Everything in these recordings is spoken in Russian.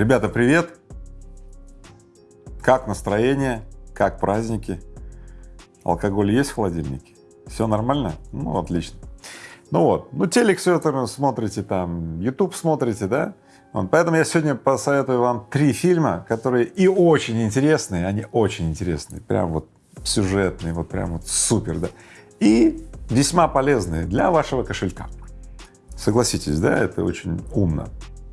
Ребята, привет! Как настроение? Как праздники? Алкоголь есть в холодильнике? Все нормально? Ну, отлично. Ну вот, ну телек все это смотрите там, YouTube смотрите, да? Вот, поэтому я сегодня посоветую вам три фильма, которые и очень интересные, они очень интересные, прям вот сюжетные, вот прям вот супер, да, и весьма полезные для вашего кошелька. Согласитесь, да, это очень умно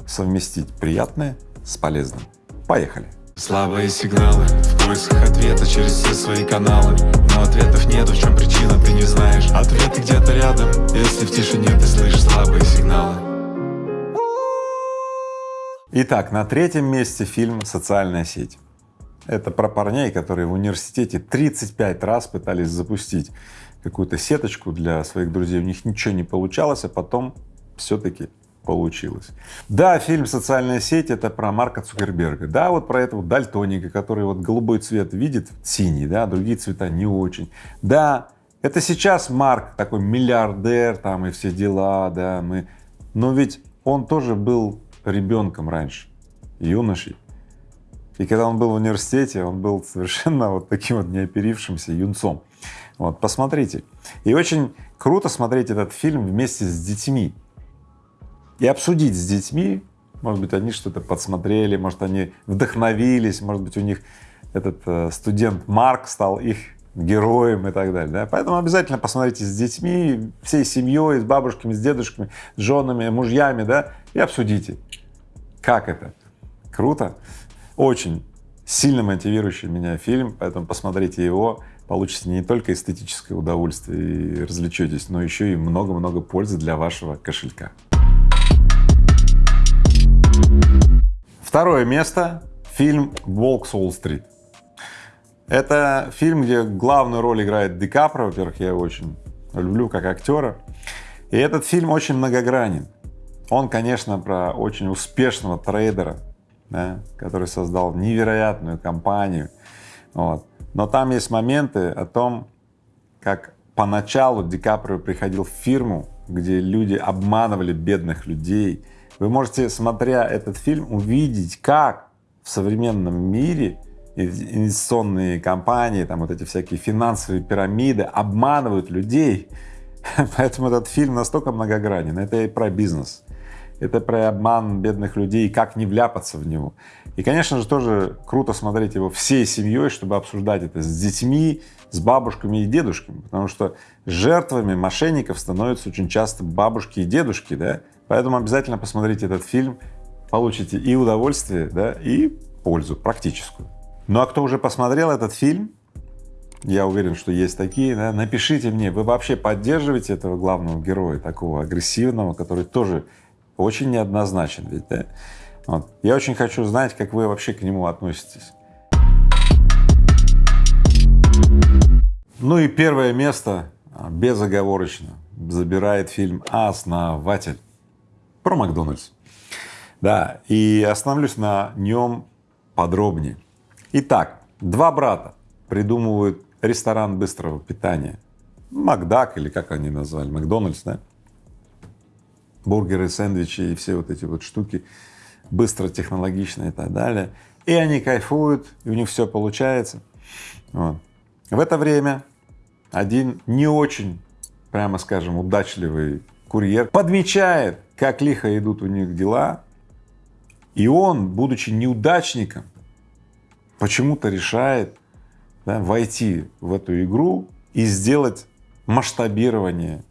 совместить приятное с полезным. Поехали! Слабые сигналы в поисках ответа через все свои каналы Но ответов нету, в чем причина, ты не знаешь Ответы где-то рядом, если в тишине ты слышишь слабые сигналы Итак, на третьем месте фильм «Социальная сеть». Это про парней, которые в университете 35 раз пытались запустить какую-то сеточку для своих друзей, у них ничего не получалось, а потом все-таки получилось. Да, фильм «Социальная сеть» — это про Марка Цукерберга, да, вот про этого дальтоника, который вот голубой цвет видит, синий, да, другие цвета не очень. Да, это сейчас Марк такой миллиардер там и все дела, да, мы, но ведь он тоже был ребенком раньше, юношей. И когда он был в университете, он был совершенно вот таким вот неоперившимся юнцом. Вот, посмотрите. И очень круто смотреть этот фильм вместе с детьми и обсудить с детьми, может быть, они что-то подсмотрели, может, они вдохновились, может быть, у них этот э, студент Марк стал их героем и так далее, да? поэтому обязательно посмотрите с детьми, всей семьей, с бабушками, с дедушками, с женами, мужьями, да, и обсудите, как это. Круто? Очень сильно мотивирующий меня фильм, поэтому посмотрите его, получите не только эстетическое удовольствие и развлечетесь, но еще и много-много пользы для вашего кошелька. Второе место — фильм «Волк с Уолл-стрит». Это фильм, где главную роль играет Ди Капро, во-первых, я его очень люблю как актера. И этот фильм очень многогранен. Он, конечно, про очень успешного трейдера, да, который создал невероятную компанию. Вот. Но там есть моменты о том, как поначалу Ди Каприо приходил в фирму, где люди обманывали бедных людей, вы можете, смотря этот фильм, увидеть, как в современном мире инвестиционные компании, там вот эти всякие финансовые пирамиды обманывают людей. Поэтому этот фильм настолько многогранен. Это и про бизнес, это про обман бедных людей, и как не вляпаться в него. И, конечно же, тоже круто смотреть его всей семьей, чтобы обсуждать это с детьми, с бабушками и дедушками, потому что жертвами мошенников становятся очень часто бабушки и дедушки, да, Поэтому обязательно посмотрите этот фильм, получите и удовольствие, да, и пользу практическую. Ну а кто уже посмотрел этот фильм, я уверен, что есть такие, да, напишите мне, вы вообще поддерживаете этого главного героя, такого агрессивного, который тоже очень неоднозначен ведь, да? Вот. Я очень хочу знать, как вы вообще к нему относитесь. Ну и первое место безоговорочно забирает фильм «Основатель» про Макдональдс. Да, и остановлюсь на нем подробнее. Итак, два брата придумывают ресторан быстрого питания, Макдак или как они назвали, Макдональдс, да? Бургеры, сэндвичи и все вот эти вот штуки, быстро, технологично и так далее. И они кайфуют, и у них все получается. Вот. В это время один не очень, прямо скажем, удачливый курьер подмечает, как лихо идут у них дела, и он, будучи неудачником, почему-то решает да, войти в эту игру и сделать масштабирование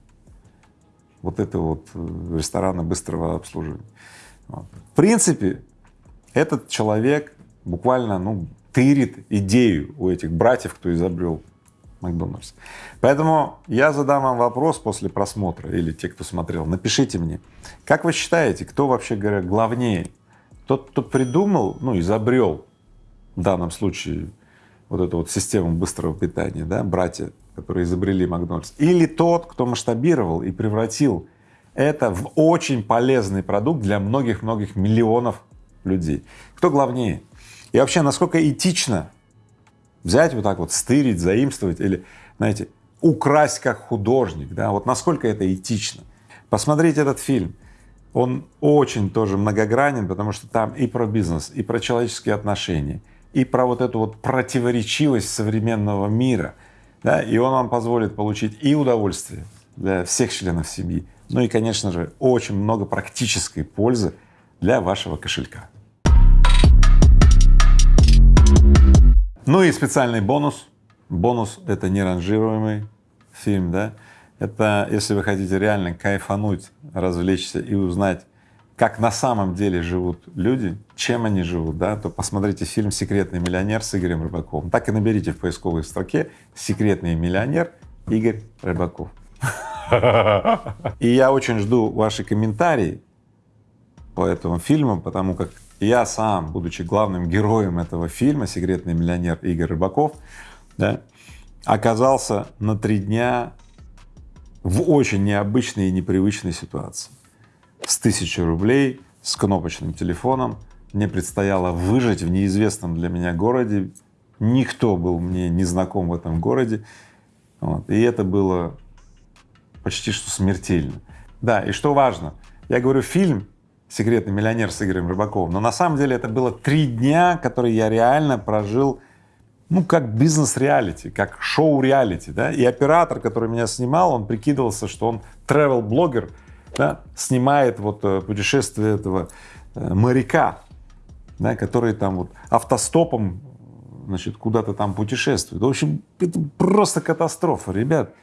вот этого вот э, ресторана быстрого обслуживания. Вот. В принципе, этот человек буквально ну, тырит идею у этих братьев, кто изобрел Макдональдс. Поэтому я задам вам вопрос после просмотра, или те, кто смотрел, напишите мне, как вы считаете, кто вообще говоря главнее? Тот, кто придумал, ну, изобрел в данном случае вот эту вот систему быстрого питания, да, братья, которые изобрели Макдональдс, или тот, кто масштабировал и превратил это в очень полезный продукт для многих-многих миллионов людей. Кто главнее? И вообще, насколько этично взять вот так вот, стырить, заимствовать или, знаете, украсть как художник, да, вот насколько это этично. Посмотрите этот фильм. Он очень тоже многогранен, потому что там и про бизнес, и про человеческие отношения, и про вот эту вот противоречивость современного мира, да, и он вам позволит получить и удовольствие для всех членов семьи, ну и, конечно же, очень много практической пользы для вашего кошелька. Ну и специальный бонус. Бонус — это неранжируемый фильм, да. Это если вы хотите реально кайфануть, развлечься и узнать, как на самом деле живут люди, чем они живут, да, то посмотрите фильм «Секретный миллионер» с Игорем Рыбаковым. Так и наберите в поисковой строке «Секретный миллионер» Игорь Рыбаков. И я очень жду ваши комментарии по этому фильму, потому как я сам, будучи главным героем этого фильма «Секретный миллионер» Игорь Рыбаков, да, оказался на три дня в очень необычной и непривычной ситуации. С тысячи рублей, с кнопочным телефоном мне предстояло выжить в неизвестном для меня городе. Никто был мне не знаком в этом городе. Вот. И это было почти что смертельно. Да, и что важно, я говорю фильм «Секретный миллионер» с Игорем Рыбаковым, но на самом деле это было три дня, которые я реально прожил ну, как бизнес-реалити, как шоу-реалити, да, и оператор, который меня снимал, он прикидывался, что он travel-блогер, да, снимает вот э, путешествие этого э, моряка, да, который там вот автостопом, значит, куда-то там путешествует. В общем, это просто катастрофа, ребят.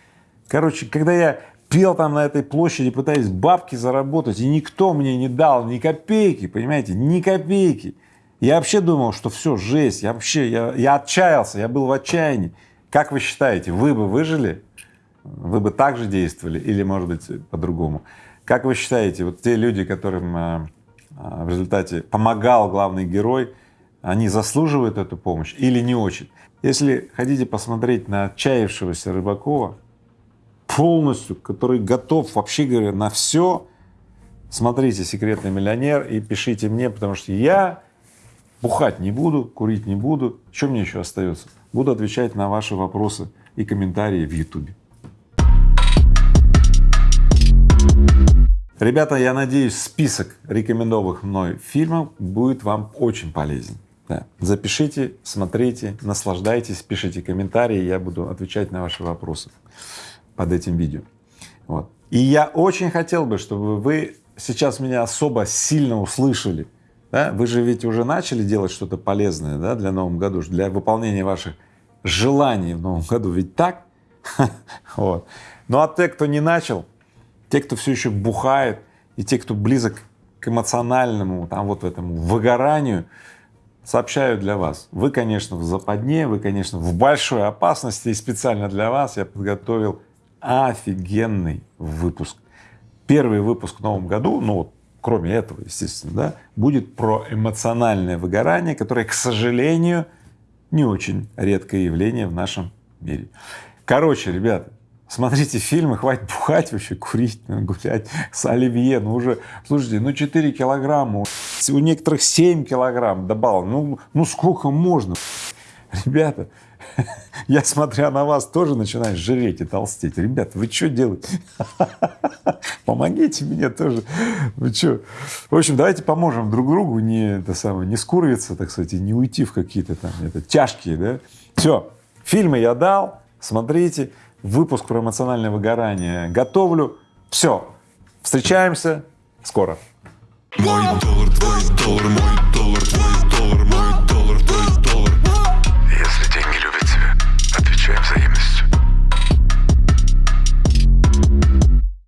Короче, когда я пел там на этой площади, пытаясь бабки заработать, и никто мне не дал ни копейки, понимаете, ни копейки. Я вообще думал, что все, жесть, я вообще, я, я отчаялся, я был в отчаянии. Как вы считаете, вы бы выжили? Вы бы так же действовали или, может быть, по-другому? Как вы считаете, вот те люди, которым а, а, в результате помогал главный герой, они заслуживают эту помощь или не очень? Если хотите посмотреть на отчаявшегося Рыбакова, полностью, который готов, вообще говоря, на все, смотрите «Секретный миллионер» и пишите мне, потому что я Бухать не буду, курить не буду. Что мне еще остается? Буду отвечать на ваши вопросы и комментарии в Ютубе. Ребята, я надеюсь, список рекомендованных мной фильмов будет вам очень полезен. Да. Запишите, смотрите, наслаждайтесь, пишите комментарии, я буду отвечать на ваши вопросы под этим видео. Вот. И я очень хотел бы, чтобы вы сейчас меня особо сильно услышали, да? Вы же ведь уже начали делать что-то полезное да, для Нового году, для выполнения ваших желаний в Новом году, ведь так? вот. Ну а те, кто не начал, те, кто все еще бухает, и те, кто близок к эмоциональному, там вот этому выгоранию, сообщаю для вас. Вы, конечно, в западне, вы, конечно, в большой опасности, и специально для вас я подготовил офигенный выпуск. Первый выпуск в новом году, ну вот кроме этого, естественно, да, будет про эмоциональное выгорание, которое, к сожалению, не очень редкое явление в нашем мире. Короче, ребята, смотрите фильмы, хватит бухать вообще, курить, ну, гулять с оливье, ну уже, слушайте, ну 4 килограмма, у некоторых 7 килограмм добавил, ну, ну сколько можно? Ребята, я, смотря на вас, тоже начинаю жреть и толстеть. Ребята, вы что делаете? Помогите мне тоже. Вы что? В общем, давайте поможем друг другу не, это самое, не скурвиться, так сказать, и не уйти в какие-то там это, тяжкие, да? Все, фильмы я дал, смотрите, выпуск про эмоциональное выгорание готовлю. Все, встречаемся скоро. Мой доллар, твой доллар, мой доллар, твой